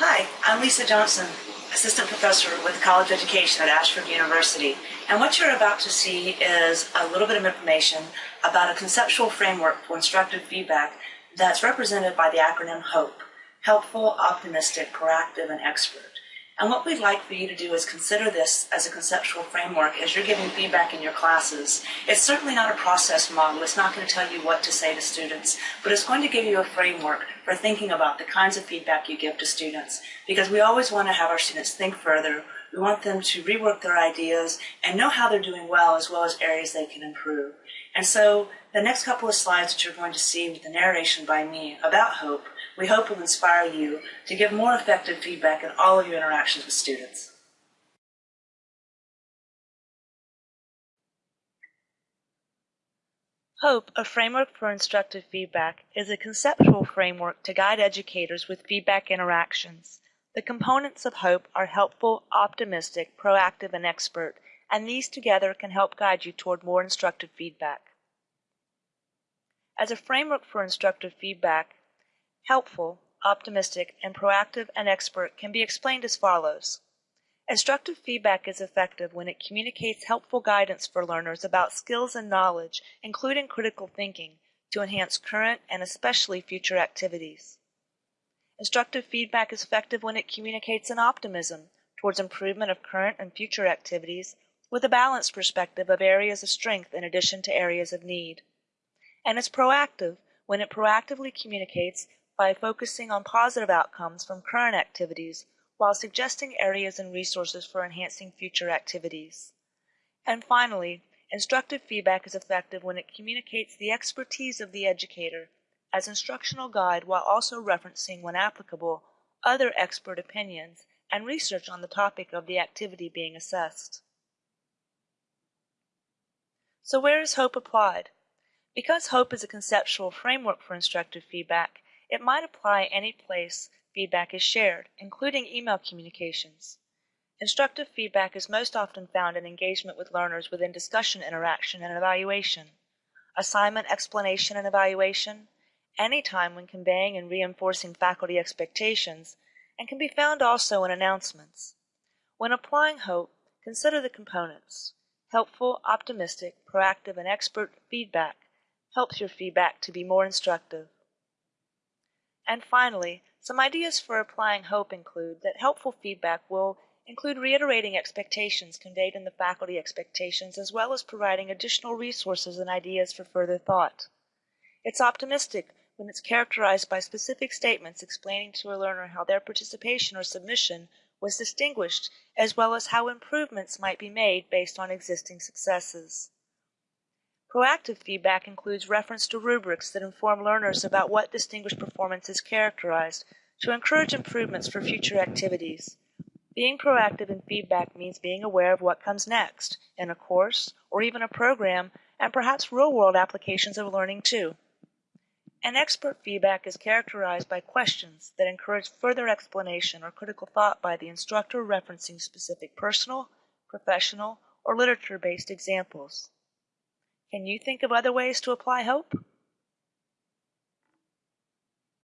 Hi, I'm Lisa Johnson, Assistant Professor with College Education at Ashford University. And what you're about to see is a little bit of information about a conceptual framework for instructive feedback that's represented by the acronym HOPE, Helpful, Optimistic, Proactive, and Expert. And what we'd like for you to do is consider this as a conceptual framework as you're giving feedback in your classes. It's certainly not a process model. It's not going to tell you what to say to students, but it's going to give you a framework for thinking about the kinds of feedback you give to students. Because we always want to have our students think further. We want them to rework their ideas and know how they're doing well as well as areas they can improve. And so the next couple of slides that you're going to see with the narration by me about hope we hope will inspire you to give more effective feedback in all of your interactions with students. HOPE, a framework for instructive feedback, is a conceptual framework to guide educators with feedback interactions. The components of HOPE are helpful, optimistic, proactive, and expert, and these together can help guide you toward more instructive feedback. As a framework for instructive feedback, helpful, optimistic, and proactive and expert can be explained as follows. Instructive feedback is effective when it communicates helpful guidance for learners about skills and knowledge, including critical thinking, to enhance current and especially future activities. Instructive feedback is effective when it communicates an optimism towards improvement of current and future activities with a balanced perspective of areas of strength in addition to areas of need. And it's proactive when it proactively communicates by focusing on positive outcomes from current activities while suggesting areas and resources for enhancing future activities. And finally, instructive feedback is effective when it communicates the expertise of the educator as instructional guide while also referencing, when applicable, other expert opinions and research on the topic of the activity being assessed. So where is HOPE applied? Because HOPE is a conceptual framework for instructive feedback, it might apply any place feedback is shared, including email communications. Instructive feedback is most often found in engagement with learners within discussion interaction and evaluation, assignment explanation and evaluation, any time when conveying and reinforcing faculty expectations, and can be found also in announcements. When applying HOPE, consider the components. Helpful, optimistic, proactive, and expert feedback helps your feedback to be more instructive. And finally, some ideas for applying hope include that helpful feedback will include reiterating expectations conveyed in the faculty expectations as well as providing additional resources and ideas for further thought. It's optimistic when it's characterized by specific statements explaining to a learner how their participation or submission was distinguished as well as how improvements might be made based on existing successes. Proactive feedback includes reference to rubrics that inform learners about what distinguished performance is characterized to encourage improvements for future activities. Being proactive in feedback means being aware of what comes next in a course or even a program and perhaps real-world applications of learning too. And expert feedback is characterized by questions that encourage further explanation or critical thought by the instructor referencing specific personal, professional, or literature-based examples. Can you think of other ways to apply hope?